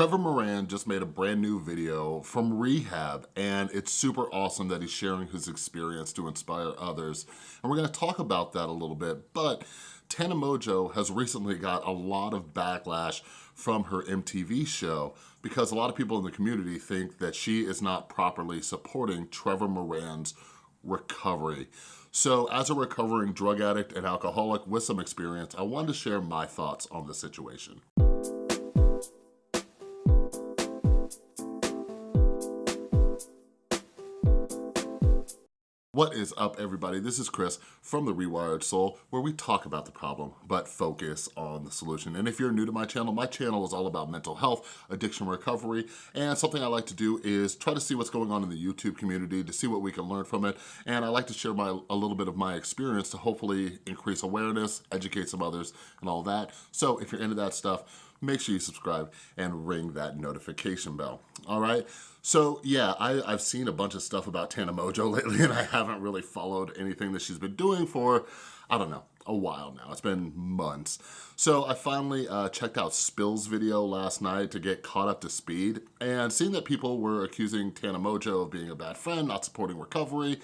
Trevor Moran just made a brand new video from rehab and it's super awesome that he's sharing his experience to inspire others. And we're gonna talk about that a little bit, but Tana Mongeau has recently got a lot of backlash from her MTV show because a lot of people in the community think that she is not properly supporting Trevor Moran's recovery. So as a recovering drug addict and alcoholic with some experience, I wanted to share my thoughts on the situation. What is up everybody? This is Chris from The Rewired Soul where we talk about the problem but focus on the solution. And if you're new to my channel, my channel is all about mental health, addiction recovery, and something I like to do is try to see what's going on in the YouTube community to see what we can learn from it. And I like to share my a little bit of my experience to hopefully increase awareness, educate some others and all that. So if you're into that stuff, make sure you subscribe and ring that notification bell, all right? So yeah, I, have seen a bunch of stuff about Tana Mongeau lately and I haven't really followed anything that she's been doing for, I don't know, a while now. It's been months. So I finally uh, checked out Spill's video last night to get caught up to speed and seeing that people were accusing Tana Mongeau of being a bad friend, not supporting recovery,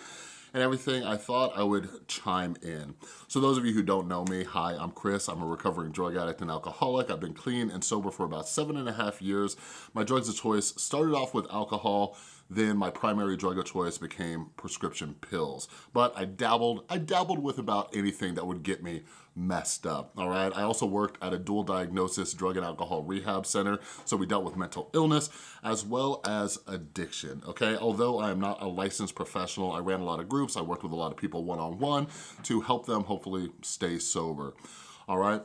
and everything, I thought I would chime in. So those of you who don't know me, hi, I'm Chris. I'm a recovering drug addict and alcoholic. I've been clean and sober for about seven and a half years. My drugs of choice started off with alcohol, then my primary drug of choice became prescription pills. But I dabbled, I dabbled with about anything that would get me messed up, all right? I also worked at a dual diagnosis drug and alcohol rehab center, so we dealt with mental illness as well as addiction, okay? Although I am not a licensed professional, I ran a lot of groups, I worked with a lot of people one-on-one -on -one to help them hopefully stay sober, all right?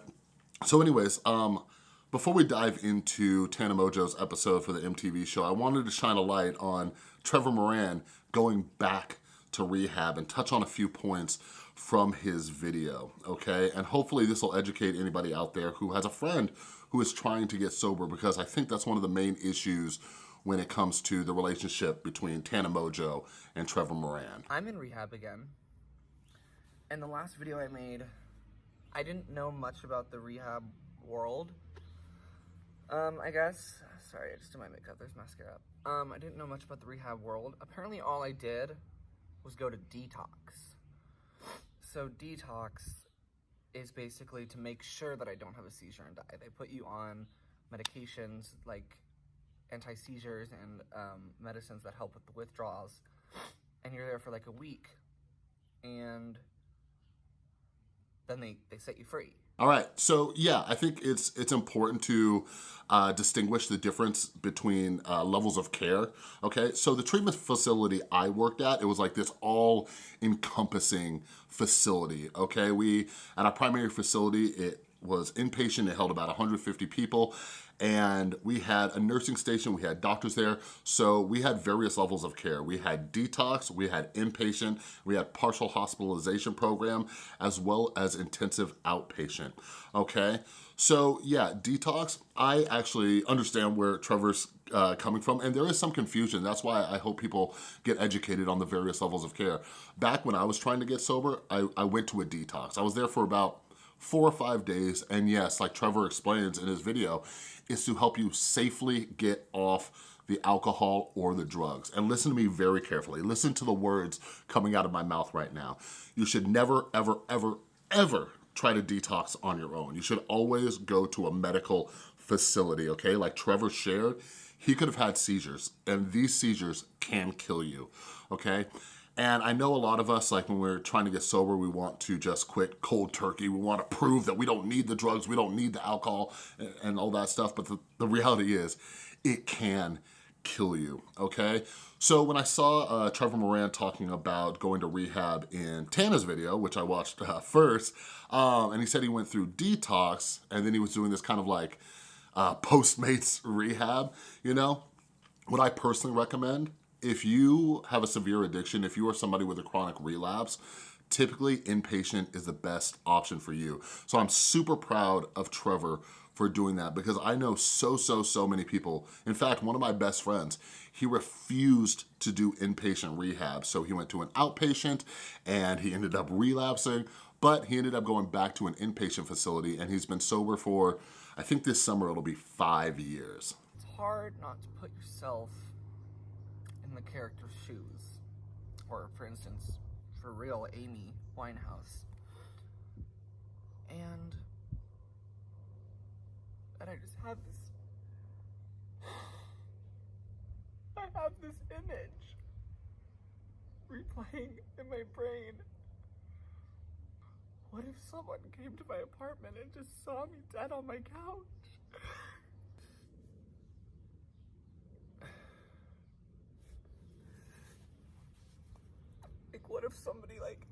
So anyways, um, before we dive into Tana Mongeau's episode for the MTV show, I wanted to shine a light on Trevor Moran going back to rehab and touch on a few points from his video, okay? And hopefully this will educate anybody out there who has a friend who is trying to get sober because I think that's one of the main issues when it comes to the relationship between Tana Mongeau and Trevor Moran. I'm in rehab again. And the last video I made, I didn't know much about the rehab world um, I guess. Sorry, I just did my makeup. There's mascara. Um, I didn't know much about the rehab world. Apparently all I did was go to detox. So detox is basically to make sure that I don't have a seizure and die. They put you on medications like anti-seizures and um, medicines that help with the withdrawals. And you're there for like a week. And then they, they set you free. All right, so yeah, I think it's it's important to uh, distinguish the difference between uh, levels of care, okay? So the treatment facility I worked at, it was like this all-encompassing facility, okay? We, at our primary facility, it was inpatient, it held about 150 people, and we had a nursing station, we had doctors there, so we had various levels of care. We had detox, we had inpatient, we had partial hospitalization program, as well as intensive outpatient, okay? So yeah, detox, I actually understand where Trevor's uh, coming from, and there is some confusion. That's why I hope people get educated on the various levels of care. Back when I was trying to get sober, I, I went to a detox. I was there for about four or five days, and yes, like Trevor explains in his video, is to help you safely get off the alcohol or the drugs. And listen to me very carefully. Listen to the words coming out of my mouth right now. You should never, ever, ever, ever try to detox on your own. You should always go to a medical facility, okay? Like Trevor shared, he could have had seizures and these seizures can kill you, okay? And I know a lot of us, like when we're trying to get sober, we want to just quit cold turkey. We want to prove that we don't need the drugs, we don't need the alcohol and all that stuff. But the, the reality is it can kill you, okay? So when I saw uh, Trevor Moran talking about going to rehab in Tana's video, which I watched uh, first, um, and he said he went through detox and then he was doing this kind of like uh, Postmates rehab, you know? What I personally recommend if you have a severe addiction, if you are somebody with a chronic relapse, typically inpatient is the best option for you. So I'm super proud of Trevor for doing that because I know so, so, so many people. In fact, one of my best friends, he refused to do inpatient rehab. So he went to an outpatient and he ended up relapsing, but he ended up going back to an inpatient facility and he's been sober for, I think this summer it'll be five years It's hard not to put yourself in the character's shoes. Or, for instance, for real, Amy Winehouse. And and I just have this I have this image replaying in my brain. What if someone came to my apartment and just saw me dead on my couch? If somebody, like,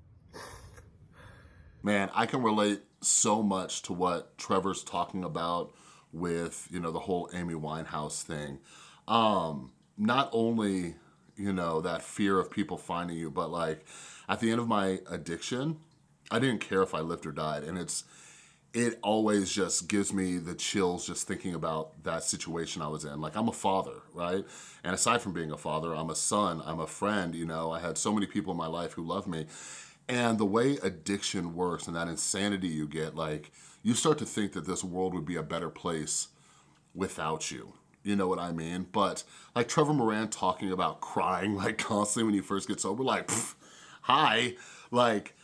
Man, I can relate so much to what Trevor's talking about with, you know, the whole Amy Winehouse thing. Um, not only, you know, that fear of people finding you, but like at the end of my addiction, I didn't care if I lived or died. And it's, it always just gives me the chills just thinking about that situation I was in. Like I'm a father, right? And aside from being a father, I'm a son, I'm a friend, you know, I had so many people in my life who love me. And the way addiction works and that insanity you get, like you start to think that this world would be a better place without you. You know what I mean? But like Trevor Moran talking about crying like constantly when you first get sober, like, hi. Like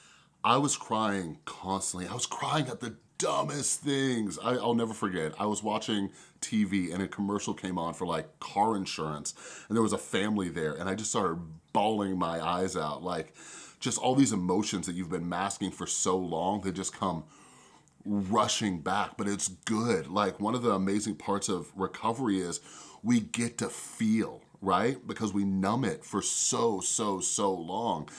I was crying constantly. I was crying at the dumbest things. I, will never forget. I was watching TV and a commercial came on for like car insurance and there was a family there and I just started bawling my eyes out. Like just all these emotions that you've been masking for so long, they just come rushing back, but it's good. Like one of the amazing parts of recovery is we get to feel, right? Because we numb it for so, so, so long.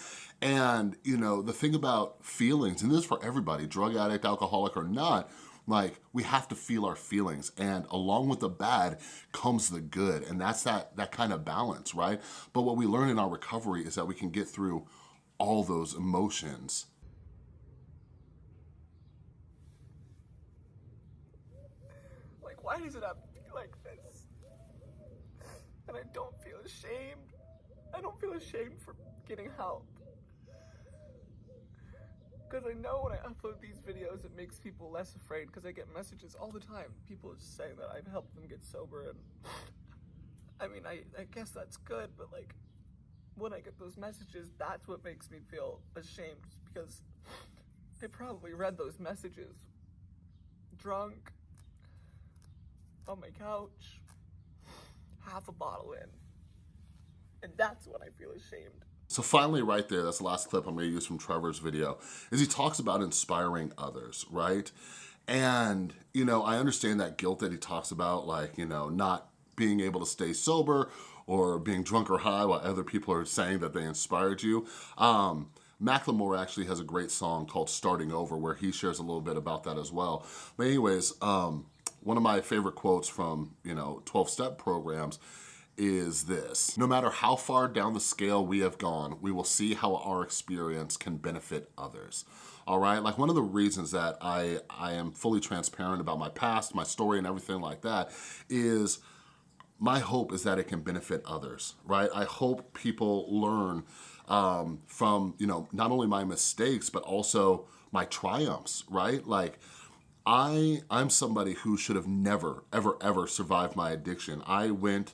And, you know, the thing about feelings, and this is for everybody, drug addict, alcoholic or not, like we have to feel our feelings and along with the bad comes the good and that's that that kind of balance right but what we learn in our recovery is that we can get through all those emotions. Like, why does it have to be like this? And I don't ashamed. I don't feel ashamed for getting help. Because I know when I upload these videos, it makes people less afraid because I get messages all the time. People just saying that I've helped them get sober and I mean, I, I guess that's good, but like, when I get those messages, that's what makes me feel ashamed because I probably read those messages drunk on my couch, half a bottle in. And that's when I feel ashamed. So finally right there, that's the last clip I'm gonna use from Trevor's video, is he talks about inspiring others, right? And, you know, I understand that guilt that he talks about, like, you know, not being able to stay sober or being drunk or high while other people are saying that they inspired you. Um, Macklemore actually has a great song called Starting Over where he shares a little bit about that as well. But anyways, um, one of my favorite quotes from, you know, 12-step programs is this. No matter how far down the scale we have gone, we will see how our experience can benefit others. All right, like one of the reasons that I, I am fully transparent about my past, my story and everything like that is my hope is that it can benefit others, right? I hope people learn um, from, you know, not only my mistakes, but also my triumphs, right? Like, I, I'm somebody who should have never, ever, ever survived my addiction. I went,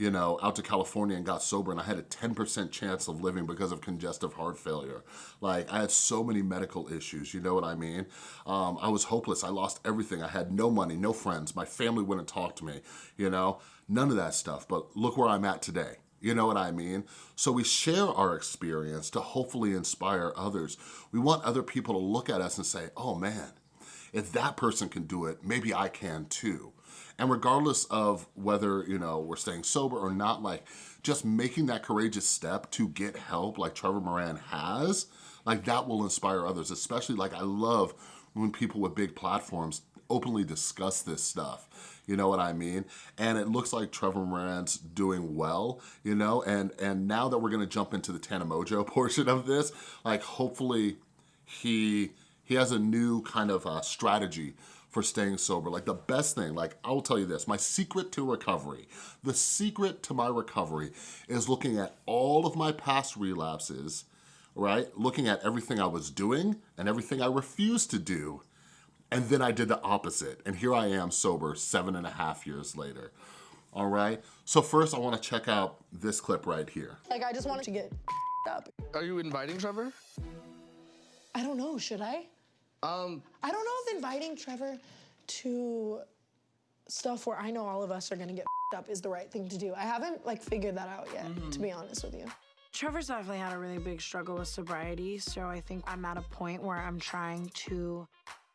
you know, out to California and got sober and I had a 10% chance of living because of congestive heart failure. Like I had so many medical issues, you know what I mean? Um, I was hopeless, I lost everything. I had no money, no friends, my family wouldn't talk to me, you know? None of that stuff, but look where I'm at today. You know what I mean? So we share our experience to hopefully inspire others. We want other people to look at us and say, oh man, if that person can do it, maybe I can too. And regardless of whether, you know, we're staying sober or not, like just making that courageous step to get help like Trevor Moran has, like that will inspire others, especially like I love when people with big platforms openly discuss this stuff. You know what I mean? And it looks like Trevor Moran's doing well, you know? And, and now that we're gonna jump into the Tana Mongeau portion of this, like hopefully he, he has a new kind of uh, strategy for staying sober. Like the best thing, like I will tell you this, my secret to recovery, the secret to my recovery is looking at all of my past relapses, right? Looking at everything I was doing and everything I refused to do. And then I did the opposite. And here I am sober seven and a half years later. all right? So first I wanna check out this clip right here. Like, I just wanted to get up. Are you inviting Trevor? I don't know, should I? Um, I don't know if inviting Trevor to stuff where I know all of us are gonna get up is the right thing to do. I haven't like figured that out yet, to be honest with you. Trevor's definitely had a really big struggle with sobriety, so I think I'm at a point where I'm trying to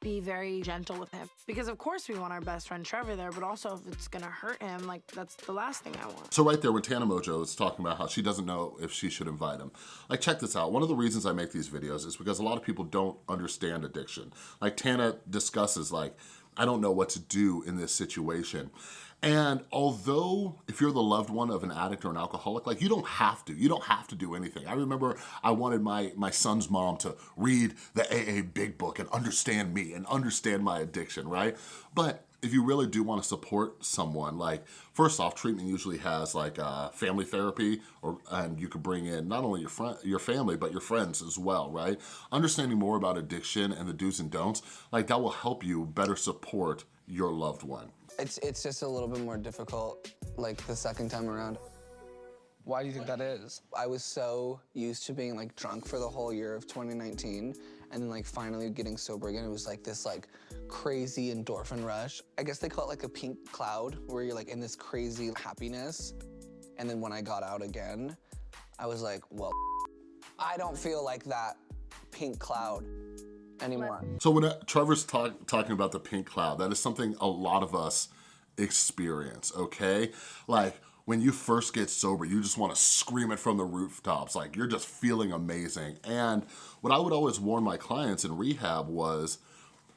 be very gentle with him. Because of course we want our best friend Trevor there, but also if it's gonna hurt him, like that's the last thing I want. So right there when Tana Mongeau is talking about how she doesn't know if she should invite him. Like check this out, one of the reasons I make these videos is because a lot of people don't understand addiction. Like Tana discusses like, I don't know what to do in this situation. And although if you're the loved one of an addict or an alcoholic, like you don't have to, you don't have to do anything. I remember I wanted my, my son's mom to read the AA Big Book and understand me and understand my addiction, right? But if you really do want to support someone, like first off, treatment usually has like uh, family therapy, or and you could bring in not only your friend, your family, but your friends as well, right? Understanding more about addiction and the do's and don'ts, like that will help you better support your loved one. It's it's just a little bit more difficult, like the second time around. Why do you think that is? I was so used to being like drunk for the whole year of 2019, and then like finally getting sober again. It was like this like crazy endorphin rush. I guess they call it like a pink cloud, where you're like in this crazy happiness. And then when I got out again, I was like, well, I don't feel like that pink cloud anymore. So when uh, Trevor's talk, talking about the pink cloud, that is something a lot of us experience, okay? Like, when you first get sober, you just wanna scream it from the rooftops. Like, you're just feeling amazing. And what I would always warn my clients in rehab was,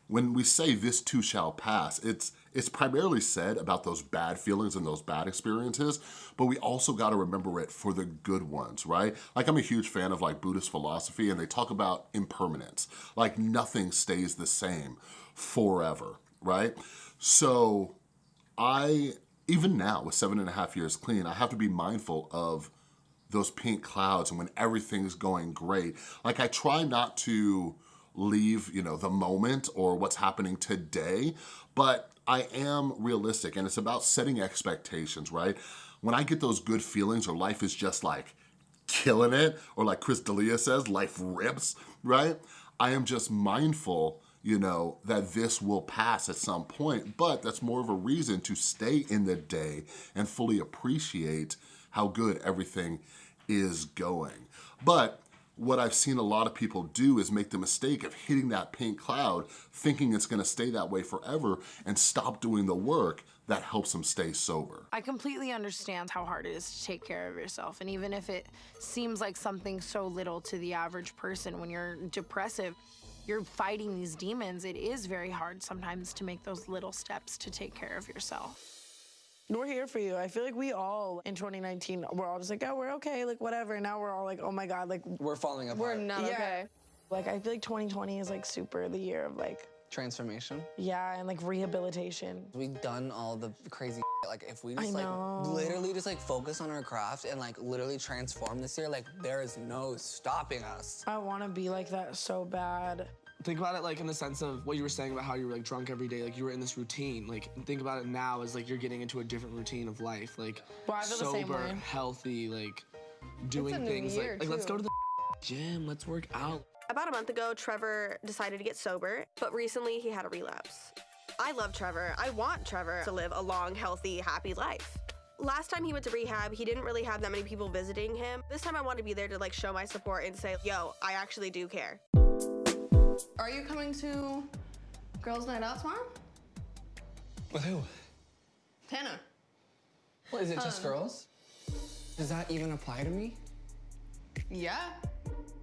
when we say this too shall pass, it's it's primarily said about those bad feelings and those bad experiences, but we also gotta remember it for the good ones, right? Like I'm a huge fan of like Buddhist philosophy and they talk about impermanence, like nothing stays the same forever, right? So I, even now with seven and a half years clean, I have to be mindful of those pink clouds and when everything's going great. Like I try not to leave, you know, the moment or what's happening today, but I am realistic and it's about setting expectations, right? When I get those good feelings or life is just like killing it, or like Chris D'Elia says, life rips, right? I am just mindful you know, that this will pass at some point, but that's more of a reason to stay in the day and fully appreciate how good everything is going. But what I've seen a lot of people do is make the mistake of hitting that pink cloud, thinking it's gonna stay that way forever, and stop doing the work that helps them stay sober. I completely understand how hard it is to take care of yourself. And even if it seems like something so little to the average person, when you're depressive, you're fighting these demons, it is very hard sometimes to make those little steps to take care of yourself. We're here for you. I feel like we all in 2019, we're all just like, oh, we're okay, like whatever. And now we're all like, oh my God, like, We're falling apart. we're not okay. Like, I feel like 2020 is like super the year of like, Transformation. yeah, and like rehabilitation. We've done all the crazy like if we I just like know. literally just like focus on our craft and like literally transform this year, like there is no stopping us. I want to be like that so bad. Think about it like in the sense of what you were saying about how you were like drunk every day, like you were in this routine. Like think about it now as like you're getting into a different routine of life, like Well, I feel the sober, healthy, like doing things like, like let's go to the gym, let's work out. About a month ago, Trevor decided to get sober, but recently he had a relapse. I love Trevor. I want Trevor to live a long, healthy, happy life. Last time he went to rehab, he didn't really have that many people visiting him. This time I want to be there to like show my support and say, yo, I actually do care. Are you coming to Girls Night Out tomorrow? With who? Tana. What is it uh. just girls? Does that even apply to me? Yeah.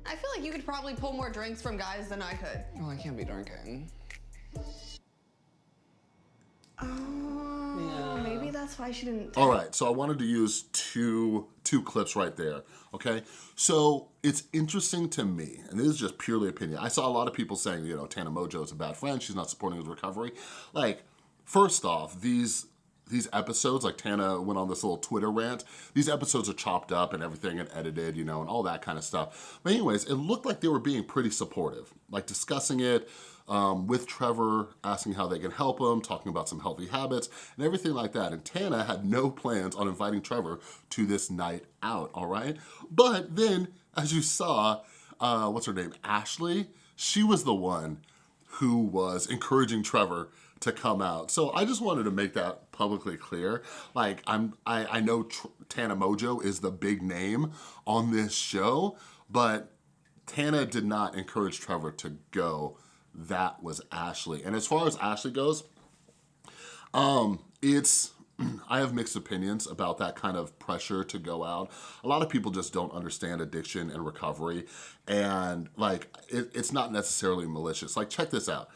I feel like you could probably pull more drinks from guys than I could. Well, I can't be drinking. Oh, maybe that's why she didn't. All right, so I wanted to use two two clips right there, okay? So it's interesting to me, and this is just purely opinion. I saw a lot of people saying, you know, Tana Mongeau is a bad friend, she's not supporting his recovery. Like, first off, these these episodes, like Tana went on this little Twitter rant, these episodes are chopped up and everything and edited, you know, and all that kind of stuff. But anyways, it looked like they were being pretty supportive, like discussing it, um, with Trevor, asking how they can help him, talking about some healthy habits and everything like that. And Tana had no plans on inviting Trevor to this night out, all right? But then, as you saw, uh, what's her name, Ashley, she was the one who was encouraging Trevor to come out. So I just wanted to make that publicly clear. Like I'm, I, I know Tr Tana Mongeau is the big name on this show, but Tana did not encourage Trevor to go. That was Ashley. And as far as Ashley goes, um, it's, I have mixed opinions about that kind of pressure to go out. A lot of people just don't understand addiction and recovery. And like, it, it's not necessarily malicious. Like, check this out.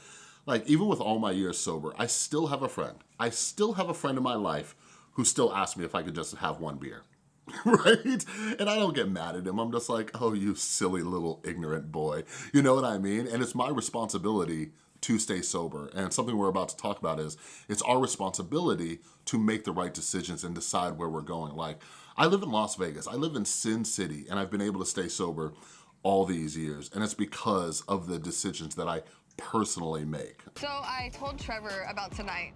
Like, even with all my years sober, I still have a friend. I still have a friend in my life who still asks me if I could just have one beer. right? And I don't get mad at him. I'm just like, oh, you silly little ignorant boy. You know what I mean? And it's my responsibility to stay sober. And something we're about to talk about is it's our responsibility to make the right decisions and decide where we're going. Like, I live in Las Vegas. I live in Sin City, and I've been able to stay sober all these years. And it's because of the decisions that I personally make. So I told Trevor about tonight.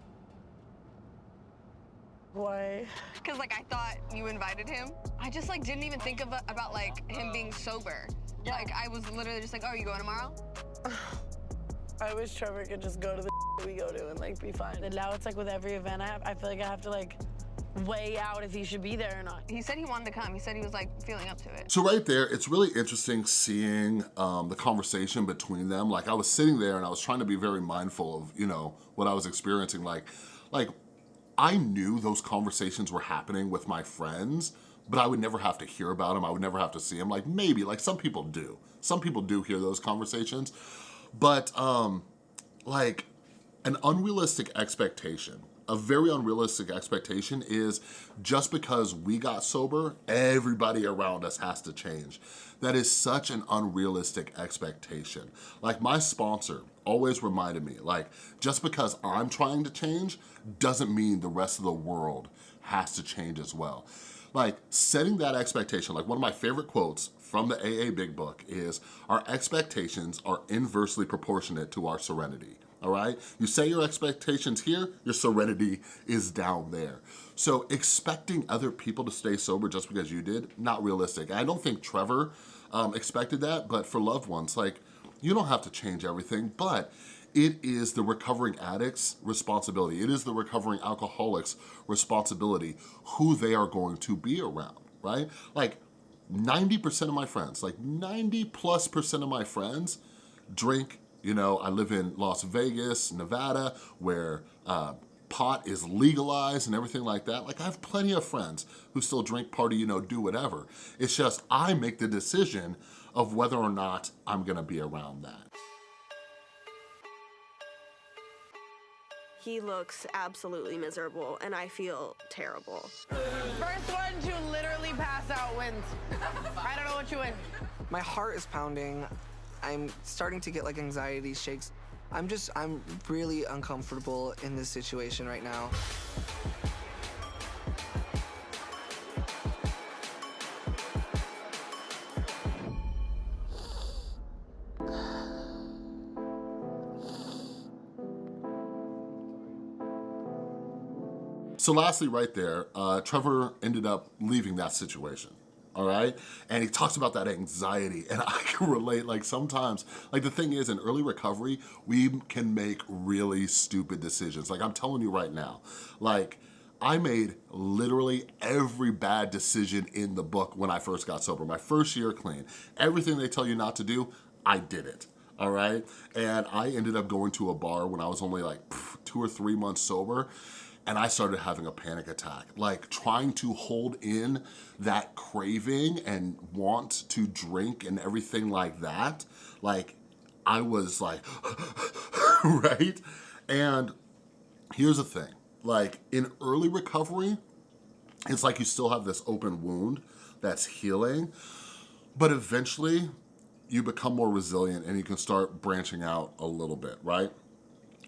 Why? Cause like I thought you invited him. I just like didn't even think of about like him being sober. Yeah. Like I was literally just like, oh, are you going tomorrow? I wish Trevor could just go to the we go to and like be fine. And now it's like with every event I have, I feel like I have to like weigh out if he should be there or not. He said he wanted to come. He said he was like feeling up to it. So right there, it's really interesting seeing um, the conversation between them. Like I was sitting there and I was trying to be very mindful of, you know, what I was experiencing. Like, like I knew those conversations were happening with my friends, but I would never have to hear about them. I would never have to see them. Like maybe, like some people do. Some people do hear those conversations, but um, like an unrealistic expectation a very unrealistic expectation is just because we got sober, everybody around us has to change. That is such an unrealistic expectation. Like my sponsor always reminded me, like just because I'm trying to change doesn't mean the rest of the world has to change as well. Like setting that expectation, like one of my favorite quotes from the AA Big Book is, our expectations are inversely proportionate to our serenity all right? You say your expectations here, your serenity is down there. So expecting other people to stay sober just because you did, not realistic. I don't think Trevor um, expected that, but for loved ones, like, you don't have to change everything, but it is the recovering addict's responsibility. It is the recovering alcoholic's responsibility who they are going to be around, right? Like 90% of my friends, like 90 plus percent of my friends drink you know, I live in Las Vegas, Nevada, where uh, pot is legalized and everything like that. Like I have plenty of friends who still drink, party, you know, do whatever. It's just I make the decision of whether or not I'm gonna be around that. He looks absolutely miserable and I feel terrible. First one to literally pass out wins. I don't know what you win. My heart is pounding. I'm starting to get like anxiety shakes. I'm just, I'm really uncomfortable in this situation right now. So lastly, right there, uh, Trevor ended up leaving that situation all right? And he talks about that anxiety and I can relate, like sometimes, like the thing is in early recovery, we can make really stupid decisions. Like I'm telling you right now, like I made literally every bad decision in the book when I first got sober. My first year clean, everything they tell you not to do, I did it all right? And I ended up going to a bar when I was only like two or three months sober and I started having a panic attack, like trying to hold in that craving and want to drink and everything like that. Like I was like, right? And here's the thing, like in early recovery, it's like you still have this open wound that's healing, but eventually you become more resilient and you can start branching out a little bit, right?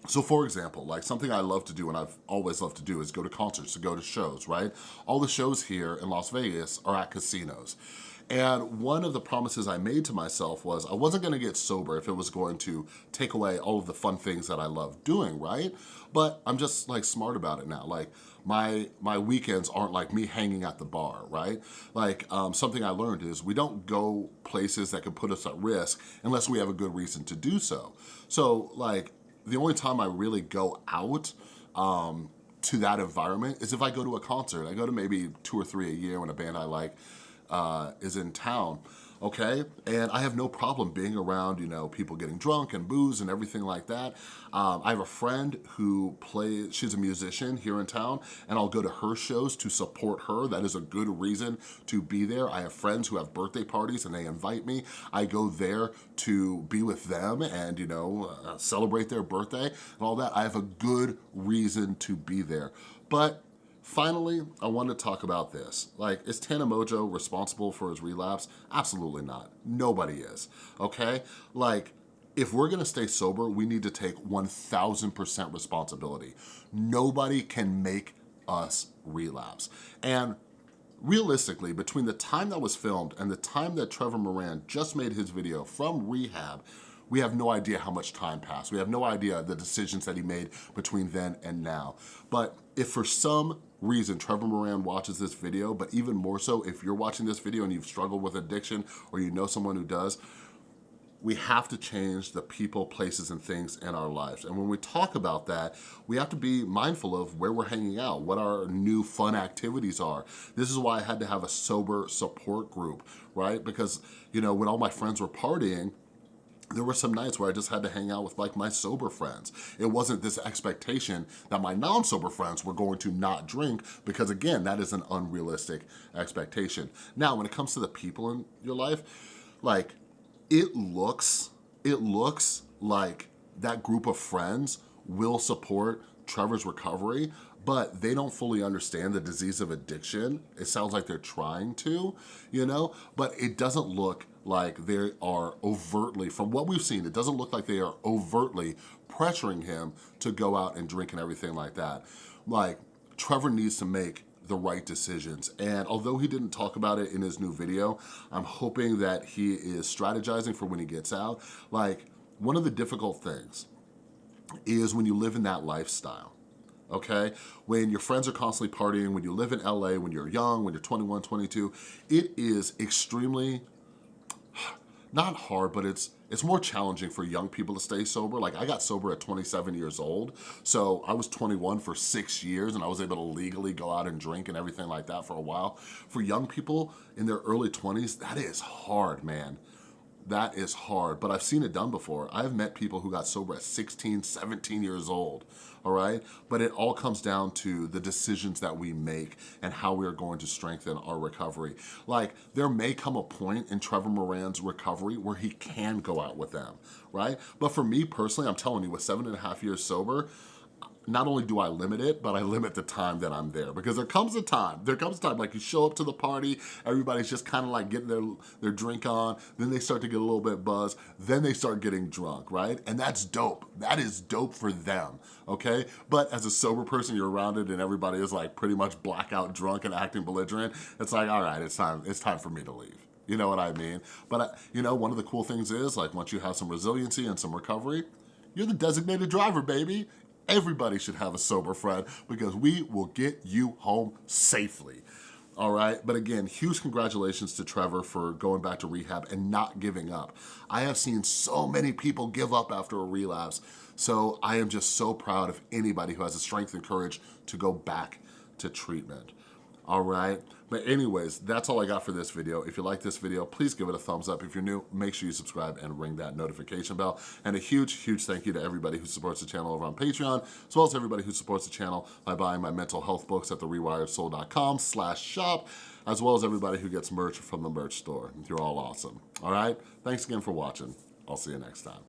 So for example, like something I love to do and I've always loved to do is go to concerts, to go to shows, right? All the shows here in Las Vegas are at casinos. And one of the promises I made to myself was I wasn't gonna get sober if it was going to take away all of the fun things that I love doing, right? But I'm just like smart about it now. Like my, my weekends aren't like me hanging at the bar, right? Like um, something I learned is we don't go places that can put us at risk unless we have a good reason to do so. So like the only time I really go out um, to that environment is if I go to a concert. I go to maybe two or three a year when a band I like uh, is in town okay? And I have no problem being around, you know, people getting drunk and booze and everything like that. Um, I have a friend who plays, she's a musician here in town, and I'll go to her shows to support her. That is a good reason to be there. I have friends who have birthday parties and they invite me. I go there to be with them and, you know, uh, celebrate their birthday and all that. I have a good reason to be there. But Finally, I want to talk about this. Like, is Tana Mongeau responsible for his relapse? Absolutely not. Nobody is, okay? Like, if we're gonna stay sober, we need to take 1000% responsibility. Nobody can make us relapse. And realistically, between the time that was filmed and the time that Trevor Moran just made his video from rehab, we have no idea how much time passed. We have no idea the decisions that he made between then and now. But if for some reason Trevor Moran watches this video, but even more so if you're watching this video and you've struggled with addiction or you know someone who does, we have to change the people, places, and things in our lives. And when we talk about that, we have to be mindful of where we're hanging out, what our new fun activities are. This is why I had to have a sober support group, right? Because, you know, when all my friends were partying, there were some nights where I just had to hang out with like my sober friends. It wasn't this expectation that my non-sober friends were going to not drink because again, that is an unrealistic expectation. Now, when it comes to the people in your life, like it looks, it looks like that group of friends will support Trevor's recovery, but they don't fully understand the disease of addiction. It sounds like they're trying to, you know, but it doesn't look like they are overtly, from what we've seen, it doesn't look like they are overtly pressuring him to go out and drink and everything like that. Like, Trevor needs to make the right decisions. And although he didn't talk about it in his new video, I'm hoping that he is strategizing for when he gets out. Like, one of the difficult things is when you live in that lifestyle okay? When your friends are constantly partying, when you live in LA, when you're young, when you're 21, 22, it is extremely not hard, but it's it's more challenging for young people to stay sober. Like I got sober at 27 years old, so I was 21 for six years and I was able to legally go out and drink and everything like that for a while. For young people in their early 20s, that is hard, man that is hard, but I've seen it done before. I've met people who got sober at 16, 17 years old, all right? But it all comes down to the decisions that we make and how we are going to strengthen our recovery. Like, there may come a point in Trevor Moran's recovery where he can go out with them, right? But for me personally, I'm telling you, with seven and a half years sober, not only do I limit it, but I limit the time that I'm there because there comes a time, there comes a time like you show up to the party, everybody's just kind of like getting their, their drink on, then they start to get a little bit buzzed, then they start getting drunk, right? And that's dope. That is dope for them, okay? But as a sober person, you're around it and everybody is like pretty much blackout drunk and acting belligerent. It's like, all right, it's time, it's time for me to leave. You know what I mean? But, uh, you know, one of the cool things is like once you have some resiliency and some recovery, you're the designated driver, baby. Everybody should have a sober friend because we will get you home safely. All right, but again, huge congratulations to Trevor for going back to rehab and not giving up. I have seen so many people give up after a relapse, so I am just so proud of anybody who has the strength and courage to go back to treatment all right? But anyways, that's all I got for this video. If you like this video, please give it a thumbs up. If you're new, make sure you subscribe and ring that notification bell. And a huge, huge thank you to everybody who supports the channel over on Patreon, as well as everybody who supports the channel by buying my mental health books at therewiredsoul.com slash shop, as well as everybody who gets merch from the merch store. You're all awesome, all right? Thanks again for watching. I'll see you next time.